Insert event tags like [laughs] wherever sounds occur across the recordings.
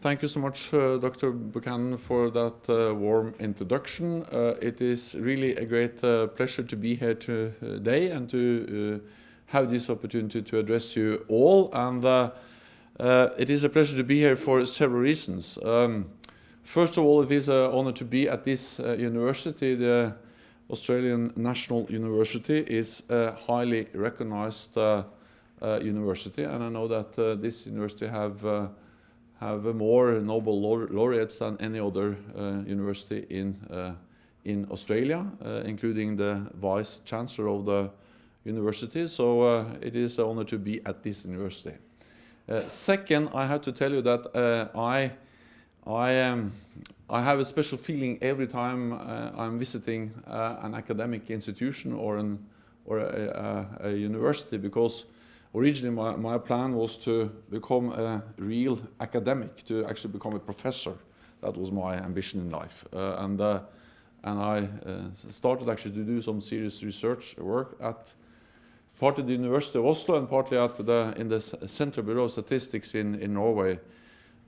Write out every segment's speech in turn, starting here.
thank you so much, uh, Dr. Buchanan, for that uh, warm introduction. Uh, it is really a great uh, pleasure to be here today and to uh, have this opportunity to address you all. And uh, it is a pleasure to be here for several reasons. Um, first of all, it is an honor to be at this university. The Australian National University is a highly recognized university, and I know that this university have have more Nobel laureates than any other uh, university in, uh, in Australia, uh, including the Vice Chancellor of the university. So it is an honor to be at this university. second, I have to tell you that I, I, um, I have a special feeling every time I'm visiting an academic institution or, an, or a, a, a university because originally my, my plan was to become a real academic, to actually become a professor. That was my ambition in life. Uh, and, uh, and I uh, started actually to do some serious research work at partly the University of Oslo and partly at the, in the Central Bureau of Statistics in, in Norway,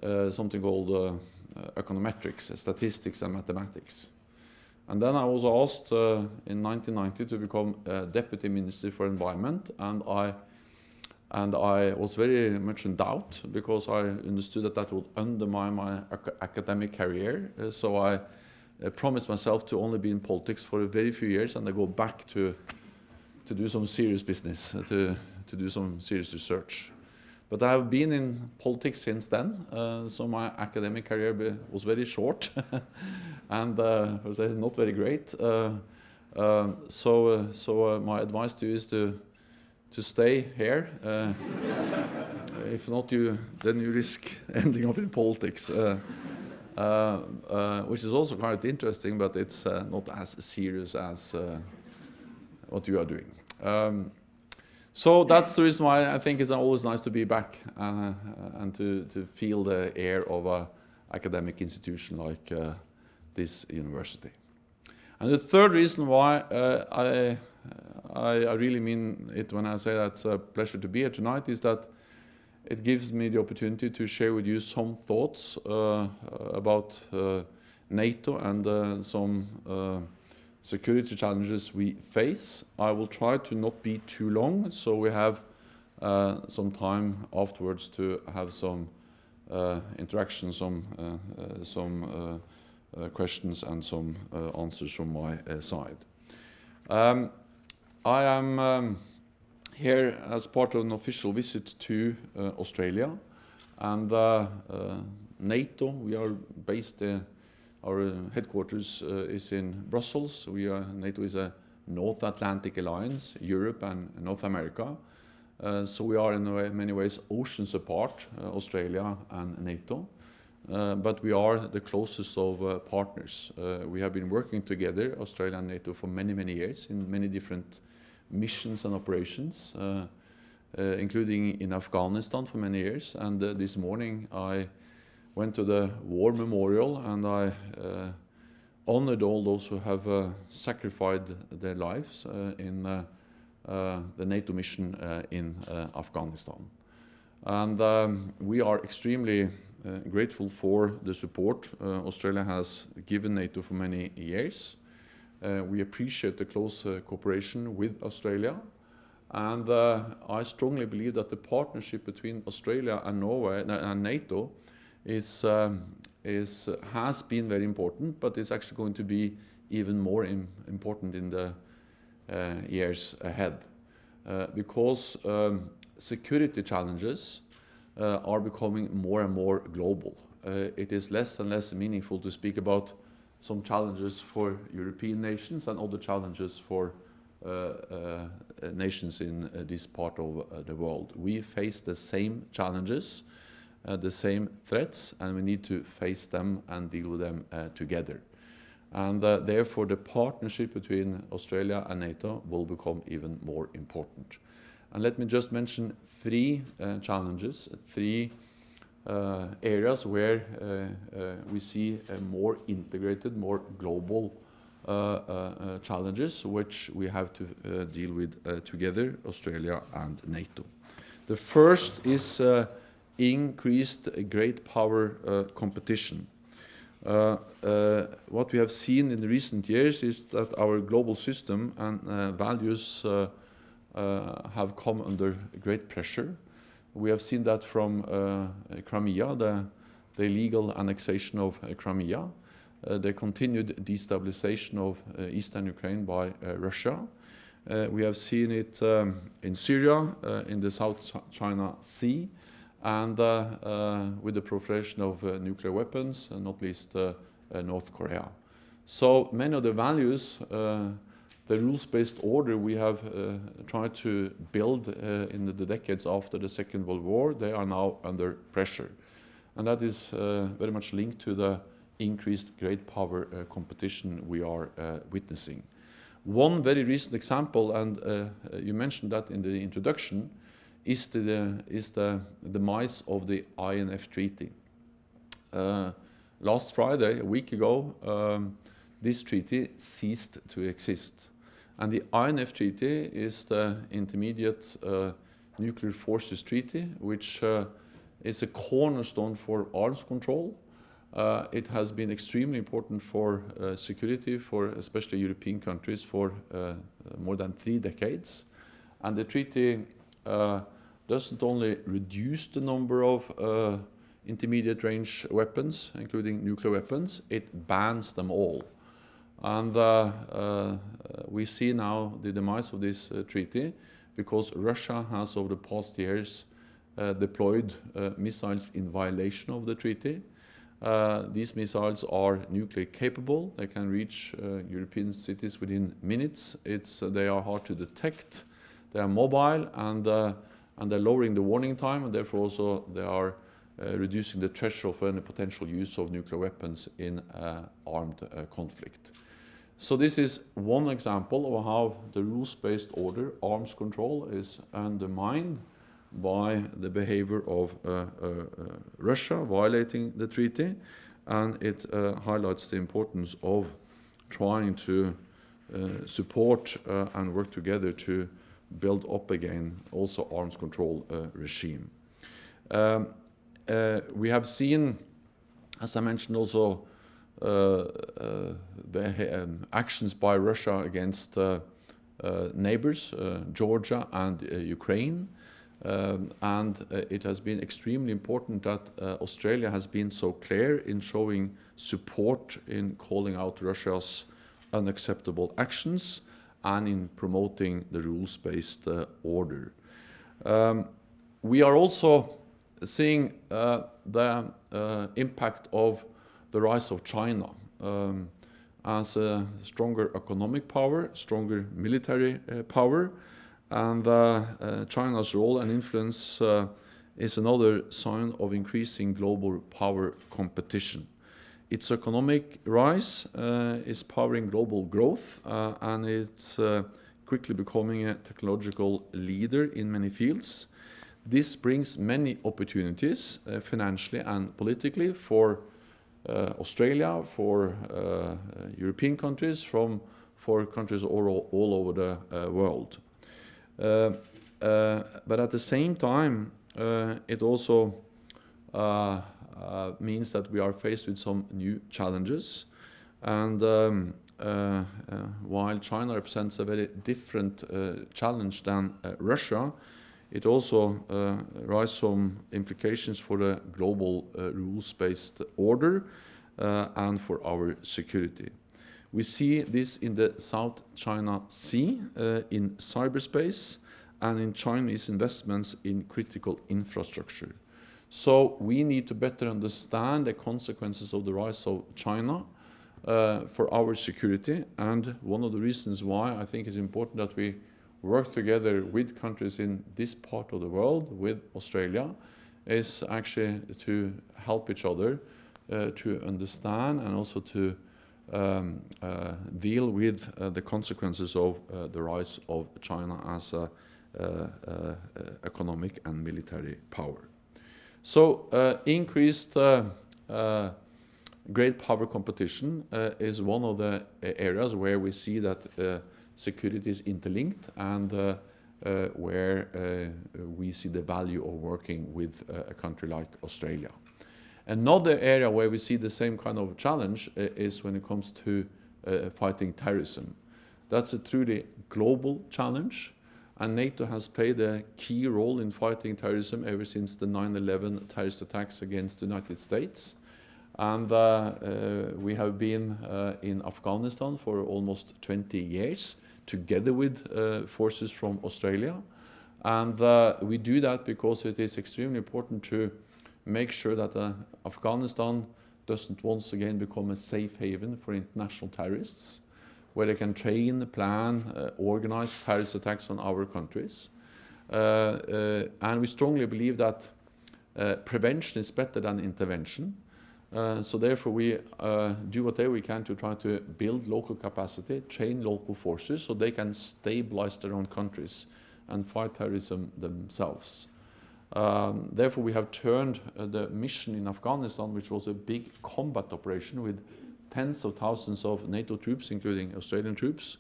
uh, something called uh, econometrics, statistics and mathematics. And then I was asked uh, in 1990 to become Deputy Minister for Environment, and I and I was very much in doubt because I understood that that would undermine my ac academic career. Uh, so I uh, promised myself to only be in politics for a very few years and then go back to, to do some serious business, uh, to, to do some serious research. But I have been in politics since then, uh, so my academic career was very short [laughs] and uh, was not very great. Uh, so so my advice to you is to to stay here. Uh, [laughs] if not, you then you risk [laughs] ending up in politics, uh, uh, uh which is also quite interesting, but it's uh, not as serious as uh, what you are doing. Um, so that's the reason why I think it's always nice to be back and to, to feel the air of an academic institution like this university. And the third reason why I, I, I, really mean it when I say that it's a pleasure to be here tonight is that it gives me the opportunity to share with you some thoughts uh, about uh, NATO and uh, some uh, security challenges we face. I will try to not be too long, so we have uh, some time afterwards to have some interaction, some, some uh, questions and some uh, answers from my uh, side. Um, I am um, here as part of an official visit to Australia and NATO. We are based our headquarters uh, is in Brussels. We are, NATO is a North Atlantic alliance, Europe and North America. Uh, so we are in way, many ways oceans apart, uh, Australia and NATO. Uh, but we are the closest of uh, partners. Uh, we have been working together, Australia and NATO, for many, many years in many different missions and operations, uh, uh, including in Afghanistan for many years. And this morning I went to the War Memorial and I honored all those who have sacrificed their lives in the NATO mission in Afghanistan. And um, we are extremely uh, grateful for the support uh, Australia has given NATO for many years. Uh, we appreciate the close cooperation with Australia. And I strongly believe that the partnership between Australia and Norway and NATO is, um, is, has been very important, but it's actually going to be even more Im important in the uh, years ahead. Uh, because um, security challenges uh, are becoming more and more global. Uh, it is less and less meaningful to speak about some challenges for European nations and other challenges for uh, nations in this part of the world. We face the same challenges, the same threats, and we need to face them and deal with them together. And uh, therefore, the partnership between Australia and NATO will become even more important. And let me just mention three uh, challenges, three uh, Uh, areas where uh, uh we see more integrated, more global uh, challenges, which we have to deal with together, Australia and NATO. The first is increased great power competition. Uh, uh, what we have seen in recent years is that our global system and uh, values have come under great pressure. We have seen that from uh, Crimea, the, the illegal annexation of uh, Crimea, uh, the continued destabilization of eastern Ukraine by Russia. we have seen it um, in Syria, in the South China Sea, and uh, uh, with the proliferation of uh, nuclear weapons, not least North Korea. So many of the values, the rules-based order we have tried to build in the decades after the Second World War, they are now under pressure. And that is very much linked to the increased great power uh, competition we are uh, witnessing. One very recent example, and uh, you mentioned that in the introduction, is the, is the demise of the INF Treaty. Uh, last Friday, a week ago, um, this treaty ceased to exist. And the INF Treaty is the Intermediate uh, Nuclear Forces Treaty, which uh, is a cornerstone for arms control. Uh, it has been extremely important for uh, security for especially European countries for uh, more than three decades. And the treaty uh, doesn't only reduce the number of uh, intermediate range weapons, including nuclear weapons, it bans them all. And uh, uh, we see now the demise of this uh, treaty because Russia has over the past years uh, deployed uh, missiles in violation of the treaty. these missiles are nuclear capable. They can reach European cities within minutes. It's, they are hard to detect. They are mobile and and they're lowering the warning time, and therefore also they are uh, reducing the threshold for any potential use of nuclear weapons in uh, armed uh, conflict. So this is one example of how the rules-based order, arms control, is undermined by the behavior of uh, uh, uh, Russia violating the treaty, and it highlights the importance of trying to support and work together to build up again also arms control uh, regime. Um, uh, we have seen, as I mentioned, also uh, um, actions by Russia against neighbors, Georgia and Ukraine. Um, and uh, it has been extremely important that uh, Australia has been so clear in showing support in calling out Russia's unacceptable actions and in promoting the rules-based uh, order. Um, we are also seeing uh, the uh, impact of the rise of China um, as a stronger economic power, stronger military uh, power, and uh, uh, China's role and influence is another sign of increasing global power competition. Its economic rise uh, is powering global growth, uh, and it's uh, quickly becoming a technological leader in many fields. This brings many opportunities, financially and politically, for Australia, for European countries, from for countries all, all over the uh, world. Uh, uh, but at the same time, it also uh, means that we are faced with some new challenges. And um, uh, uh, while China represents a very different challenge than Russia, it also uh, raises some implications for the global uh, rules-based order uh, and for our security. We see this in the South China Sea, in cyberspace, and in Chinese investments in critical infrastructure. So we need to better understand the consequences of the rise of China uh, for our security. And one of the reasons why I think it's important that we work together with countries in this part of the world, with Australia, is actually to help each other uh, to understand and also to um, uh, deal with uh, the consequences of uh, the rise of China as an uh, uh, economic and military power. So increased great power competition is one of the areas where we see that security is interlinked and uh, where uh, we see the value of working with uh, a country like Australia. Another area where we see the same kind of challenge uh, is when it comes to uh, fighting terrorism. That's a truly global challenge, and NATO has played a key role in fighting terrorism ever since the 9-11 terrorist attacks against the United States. And uh, uh, we have been uh, in Afghanistan for almost 20 years, together with forces from Australia. And we do that because it is extremely important to make sure that Afghanistan doesn't once again become a safe haven for international terrorists, where they can train, plan, uh, organize terrorist attacks on our countries. Uh, uh, and we strongly believe that prevention is better than intervention. Uh, so therefore we uh, do whatever we can to try to build local capacity, train local forces so they can stabilize their own countries and fight terrorism themselves. Um, therefore, we have turned uh, the mission in Afghanistan, which was a big combat operation with tens of thousands of NATO troops, including Australian troops,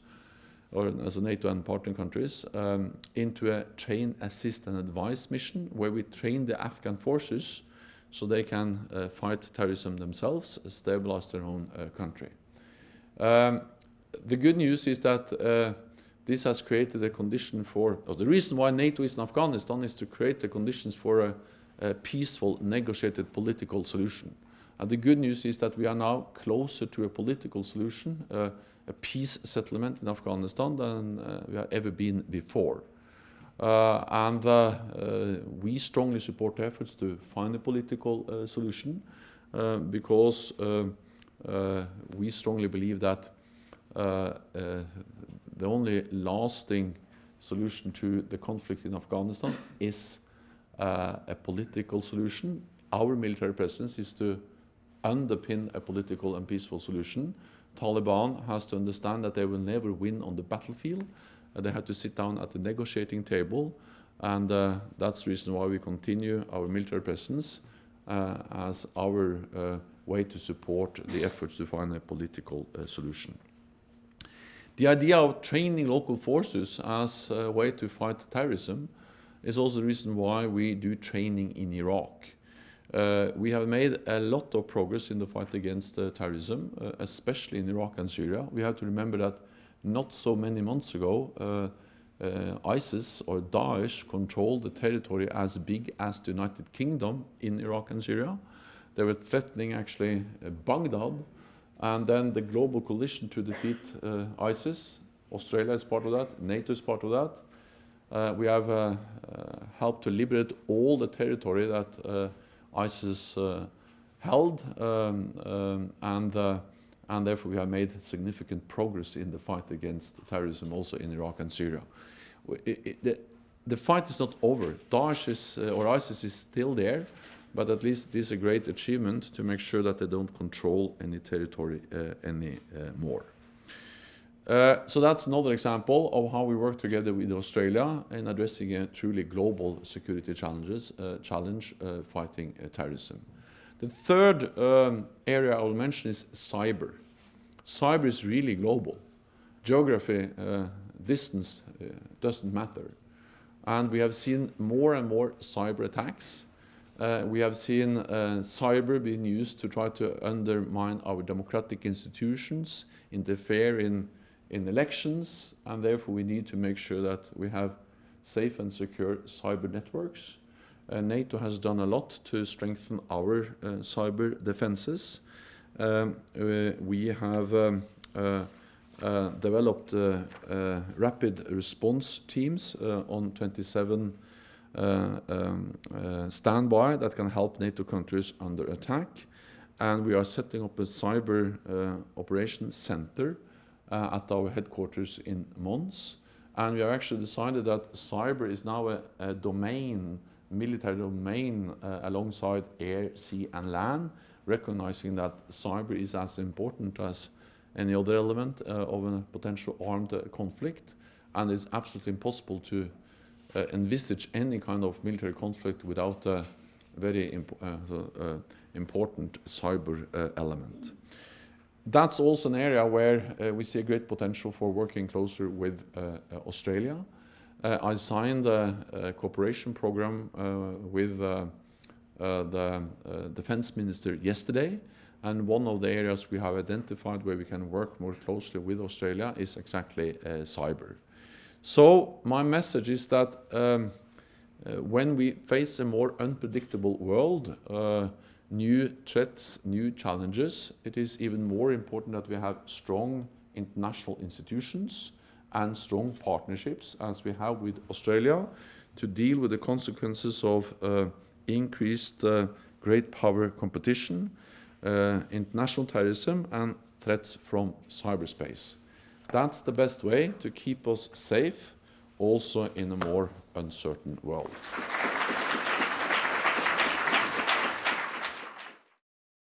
or as a NATO and partner countries, um, into a train, assist, and advise mission where we train the Afghan forces so they can uh, fight terrorism themselves, stabilize their own uh, country. Um, the good news is that uh, this has created a condition for, or the reason why NATO is in Afghanistan is to create the conditions for a, a peaceful, negotiated political solution. And the good news is that we are now closer to a political solution, uh, a peace settlement in Afghanistan than uh, we have ever been before. Uh, and uh, uh, we strongly support efforts to find a political uh, solution uh, because uh, we strongly believe that the only lasting solution to the conflict in Afghanistan is a political solution. Our military presence is to underpin a political and peaceful solution. Taliban has to understand that they will never win on the battlefield. They had to sit down at the negotiating table, and uh, that's the reason why we continue our military presence uh, as our uh, way to support the efforts to find a political solution. The idea of training local forces as a way to fight terrorism is also the reason why we do training in Iraq. Uh, we have made a lot of progress in the fight against uh, terrorism, uh, especially in Iraq and Syria. We have to remember that not so many months ago, uh, uh, ISIS or Daesh controlled the territory as big as the United Kingdom in Iraq and Syria. They were threatening actually uh, Baghdad and then the global coalition to defeat uh, ISIS. Australia is part of that, NATO is part of that. Uh, we have uh, helped to liberate all the territory that ISIS held, um, um, and, and therefore we have made significant progress in the fight against terrorism also in Iraq and Syria. It, it, the, the, fight is not over. Daesh is, or ISIS is still there, but at least it is a great achievement to make sure that they don't control any territory uh, any uh. Uh, so that's another example of how we work together with Australia in addressing a truly global security challenges, uh, challenge uh, fighting uh, terrorism. The third um, area I will mention is cyber. Cyber is really global. Geography, distance doesn't matter. And we have seen more and more cyber attacks uh, we have seen uh, cyber being used to try to undermine our democratic institutions, interfere in, in elections, and therefore we need to make sure that we have safe and secure cyber networks. Uh, NATO has done a lot to strengthen our uh, cyber defenses. Um, uh, we have um, uh, developed rapid response teams on 27 uh, um, uh, standby that can help NATO countries under attack. And we are setting up a cyber uh, operations center at our headquarters in Mons. And we have actually decided that cyber is now a, a domain, military domain uh, alongside air, sea and land, recognizing that cyber is as important as any other element uh, of a potential armed uh, conflict. And it's absolutely impossible to uh, envisage any kind of military conflict without a very imp uh, uh, important cyber element. That's also an area where we see a great potential for working closer with Australia. Uh, I signed a, a cooperation program uh, with uh, uh, the uh, defense minister yesterday. And one of the areas we have identified where we can work more closely with Australia is exactly cyber. So my message is that um, when we face a more unpredictable world, new threats, new challenges, it is even more important that we have strong international institutions and strong partnerships as we have with Australia to deal with the consequences of uh, increased uh, great power competition, uh, international terrorism and threats from cyberspace. That's the best way to keep us safe also in a more uncertain world.